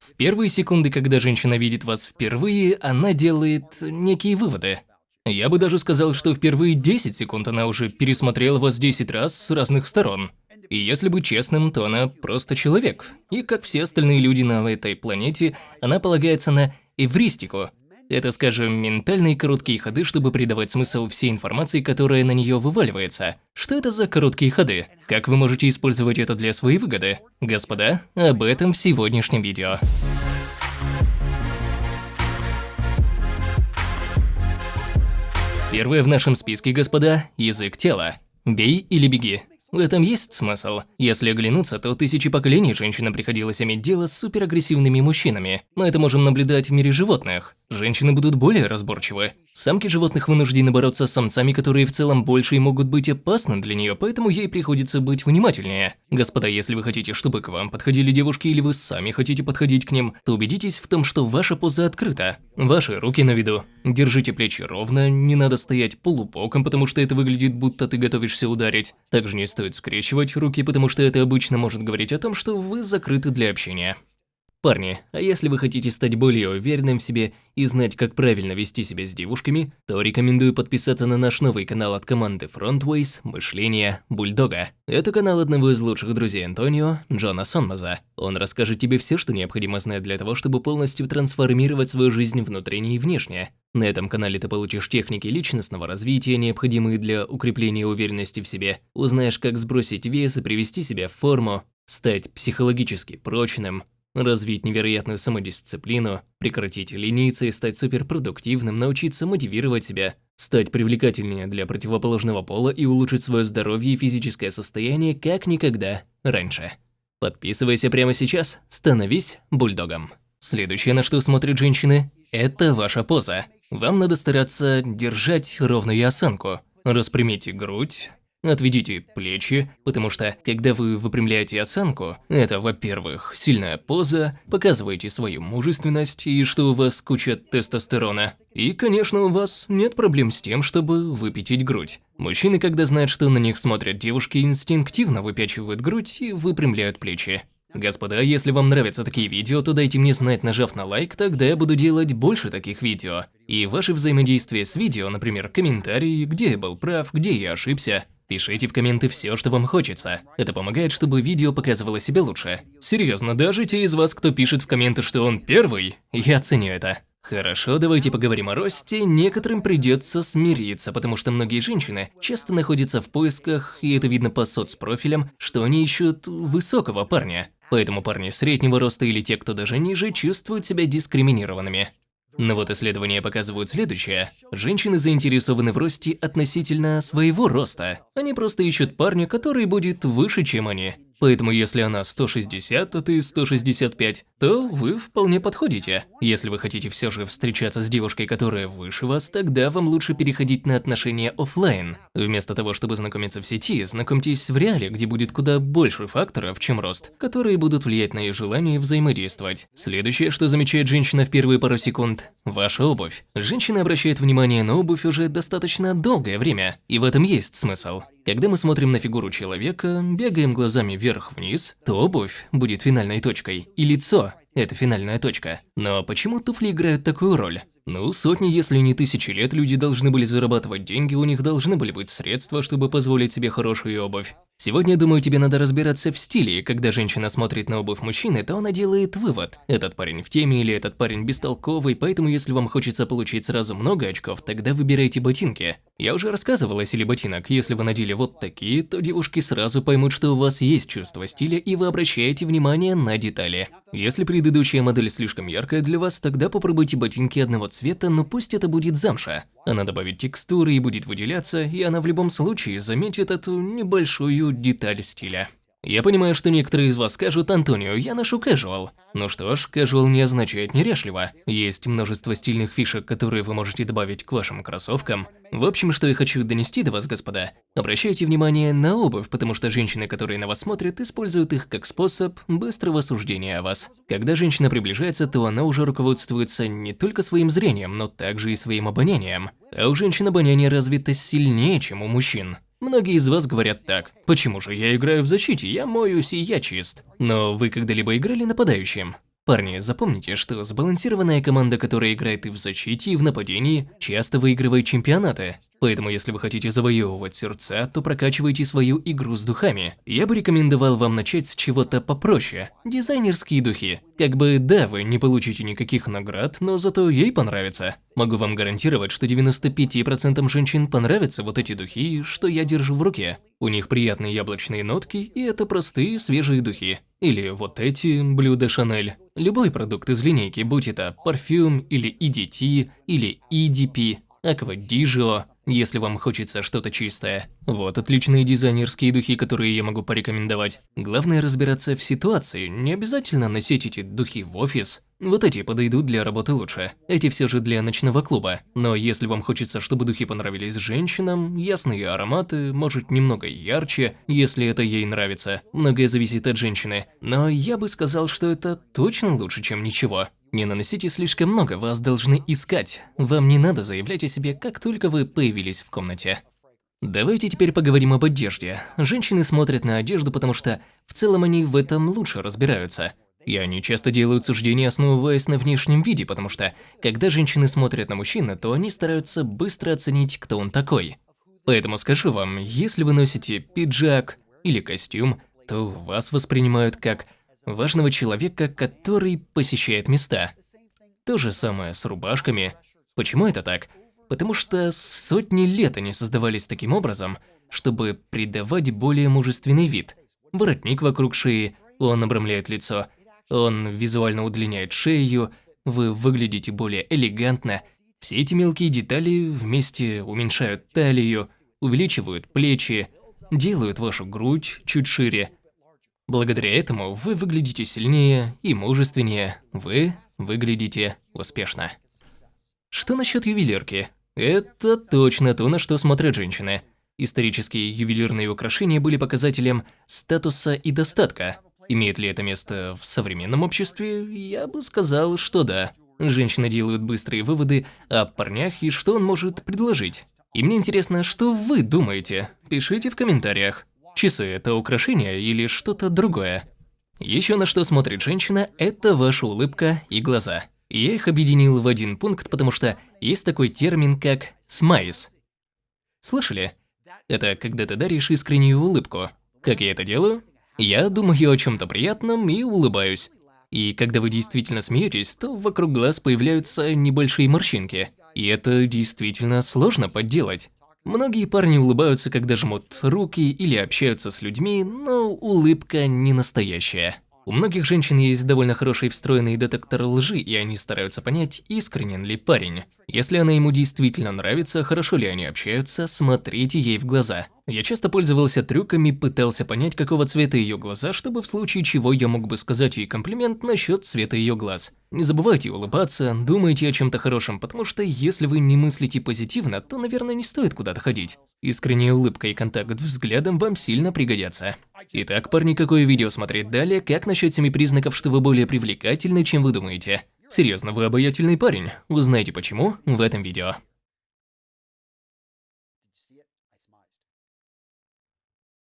В первые секунды, когда женщина видит вас впервые, она делает некие выводы. Я бы даже сказал, что в первые 10 секунд она уже пересмотрела вас 10 раз с разных сторон. И если быть честным, то она просто человек. И как все остальные люди на этой планете, она полагается на эвристику. Это, скажем, ментальные короткие ходы, чтобы придавать смысл всей информации, которая на нее вываливается. Что это за короткие ходы? Как вы можете использовать это для своей выгоды? Господа, об этом в сегодняшнем видео. Первое в нашем списке, господа, язык тела. Бей или беги. В этом есть смысл. Если оглянуться, то тысячи поколений женщинам приходилось иметь дело с суперагрессивными мужчинами. Мы это можем наблюдать в мире животных. Женщины будут более разборчивы. Самки животных вынуждены бороться с самцами, которые в целом больше и могут быть опасны для нее, поэтому ей приходится быть внимательнее. Господа, если вы хотите, чтобы к вам подходили девушки или вы сами хотите подходить к ним, то убедитесь в том, что ваша поза открыта. Ваши руки на виду. Держите плечи ровно, не надо стоять полубоком, потому что это выглядит, будто ты готовишься ударить. Также не стоит скрещивать руки, потому что это обычно может говорить о том, что вы закрыты для общения. Парни, а если вы хотите стать более уверенным в себе и знать, как правильно вести себя с девушками, то рекомендую подписаться на наш новый канал от команды Frontways «Мышление Бульдога». Это канал одного из лучших друзей Антонио, Джона Сонмаза. Он расскажет тебе все, что необходимо знать для того, чтобы полностью трансформировать свою жизнь внутренне и внешне. На этом канале ты получишь техники личностного развития, необходимые для укрепления уверенности в себе, узнаешь, как сбросить вес и привести себя в форму, стать психологически прочным, Развить невероятную самодисциплину, прекратить лениться и стать суперпродуктивным, научиться мотивировать себя, стать привлекательнее для противоположного пола и улучшить свое здоровье и физическое состояние как никогда раньше. Подписывайся прямо сейчас, становись бульдогом. Следующее, на что смотрят женщины, это ваша поза. Вам надо стараться держать ровную осанку. Распрямите грудь, Отведите плечи, потому что, когда вы выпрямляете осанку, это, во-первых, сильная поза, показываете свою мужественность и что у вас куча тестостерона. И, конечно, у вас нет проблем с тем, чтобы выпятить грудь. Мужчины, когда знают, что на них смотрят девушки, инстинктивно выпячивают грудь и выпрямляют плечи. Господа, если вам нравятся такие видео, то дайте мне знать, нажав на лайк, тогда я буду делать больше таких видео. И ваше взаимодействие с видео, например, комментарии, где я был прав, где я ошибся, Пишите в комменты все, что вам хочется. Это помогает, чтобы видео показывало себя лучше. Серьезно, даже те из вас, кто пишет в комменты, что он первый, я ценю это. Хорошо, давайте поговорим о росте. Некоторым придется смириться, потому что многие женщины часто находятся в поисках, и это видно по соцпрофилям, что они ищут высокого парня. Поэтому парни среднего роста или те, кто даже ниже, чувствуют себя дискриминированными. Но вот исследования показывают следующее. Женщины заинтересованы в росте относительно своего роста. Они просто ищут парня, который будет выше, чем они. Поэтому если она 160, а ты 165, то вы вполне подходите. Если вы хотите все же встречаться с девушкой, которая выше вас, тогда вам лучше переходить на отношения офлайн. Вместо того, чтобы знакомиться в сети, знакомьтесь в реале, где будет куда больше факторов, чем рост, которые будут влиять на ее желание взаимодействовать. Следующее, что замечает женщина в первые пару секунд – ваша обувь. Женщина обращает внимание на обувь уже достаточно долгое время, и в этом есть смысл. Когда мы смотрим на фигуру человека, бегаем глазами вверх-вниз, то обувь будет финальной точкой, и лицо – это финальная точка. Но почему туфли играют такую роль? Ну, сотни, если не тысячи лет люди должны были зарабатывать деньги, у них должны были быть средства, чтобы позволить себе хорошую обувь. Сегодня, думаю, тебе надо разбираться в стиле, когда женщина смотрит на обувь мужчины, то она делает вывод. Этот парень в теме или этот парень бестолковый, поэтому если вам хочется получить сразу много очков, тогда выбирайте ботинки. Я уже рассказывал о силе ботинок, если вы надели вот такие, то девушки сразу поймут, что у вас есть чувство стиля и вы обращаете внимание на детали. Если предыдущая модель слишком яркая для вас, тогда попробуйте ботинки одного цвета, но пусть это будет замша. Она добавит текстуры и будет выделяться, и она в любом случае заметит эту небольшую деталь стиля. Я понимаю, что некоторые из вас скажут, Антонио, я ношу casual. Ну что ж, casual не означает неряшливо. Есть множество стильных фишек, которые вы можете добавить к вашим кроссовкам. В общем, что я хочу донести до вас, господа. Обращайте внимание на обувь, потому что женщины, которые на вас смотрят, используют их как способ быстрого суждения о вас. Когда женщина приближается, то она уже руководствуется не только своим зрением, но также и своим обонянием. А у женщин обоняние развито сильнее, чем у мужчин. Многие из вас говорят так. Почему же я играю в защите, я моюсь и я чист. Но вы когда-либо играли нападающим? Парни, запомните, что сбалансированная команда, которая играет и в защите, и в нападении, часто выигрывает чемпионаты. Поэтому если вы хотите завоевывать сердца, то прокачивайте свою игру с духами. Я бы рекомендовал вам начать с чего-то попроще. Дизайнерские духи. Как бы да, вы не получите никаких наград, но зато ей понравится. Могу вам гарантировать, что 95% женщин понравятся вот эти духи, что я держу в руке. У них приятные яблочные нотки, и это простые свежие духи. Или вот эти блюда Шанель. Любой продукт из линейки, будь это парфюм или EDT, или EDP, Аквадижио, если вам хочется что-то чистое. Вот отличные дизайнерские духи, которые я могу порекомендовать. Главное разбираться в ситуации, не обязательно носить эти духи в офис. Вот эти подойдут для работы лучше. Эти все же для ночного клуба. Но если вам хочется, чтобы духи понравились женщинам, ясные ароматы, может немного ярче, если это ей нравится. Многое зависит от женщины. Но я бы сказал, что это точно лучше, чем ничего. Не наносите слишком много, вас должны искать. Вам не надо заявлять о себе, как только вы появились в комнате. Давайте теперь поговорим об одежде. Женщины смотрят на одежду, потому что в целом они в этом лучше разбираются. И они часто делают суждения, основываясь на внешнем виде, потому что, когда женщины смотрят на мужчину, то они стараются быстро оценить, кто он такой. Поэтому скажу вам, если вы носите пиджак или костюм, то вас воспринимают как важного человека, который посещает места. То же самое с рубашками. Почему это так? Потому что сотни лет они создавались таким образом, чтобы придавать более мужественный вид. Воротник вокруг шеи, он обрамляет лицо, он визуально удлиняет шею, вы выглядите более элегантно. Все эти мелкие детали вместе уменьшают талию, увеличивают плечи, делают вашу грудь чуть шире, Благодаря этому вы выглядите сильнее и мужественнее, вы выглядите успешно. Что насчет ювелирки? Это точно то, на что смотрят женщины. Исторические ювелирные украшения были показателем статуса и достатка. Имеет ли это место в современном обществе? Я бы сказал, что да. Женщины делают быстрые выводы о парнях и что он может предложить. И мне интересно, что вы думаете? Пишите в комментариях. Часы – это украшение или что-то другое? Еще на что смотрит женщина – это ваша улыбка и глаза. Я их объединил в один пункт, потому что есть такой термин, как «смайс». Слышали? Это когда ты даришь искреннюю улыбку. Как я это делаю? Я думаю о чем-то приятном и улыбаюсь. И когда вы действительно смеетесь, то вокруг глаз появляются небольшие морщинки. И это действительно сложно подделать. Многие парни улыбаются, когда жмут руки или общаются с людьми, но улыбка не настоящая. У многих женщин есть довольно хороший встроенный детектор лжи, и они стараются понять, искренен ли парень. Если она ему действительно нравится, хорошо ли они общаются, смотрите ей в глаза. Я часто пользовался трюками, пытался понять, какого цвета ее глаза, чтобы в случае чего я мог бы сказать ей комплимент насчет цвета ее глаз. Не забывайте улыбаться, думайте о чем-то хорошем, потому что если вы не мыслите позитивно, то, наверное, не стоит куда-то ходить. Искренняя улыбка и контакт взглядом вам сильно пригодятся. Итак, парни, какое видео смотреть далее? Как насчет семи признаков, что вы более привлекательны, чем вы думаете? Серьезно, вы обаятельный парень. Узнаете почему в этом видео.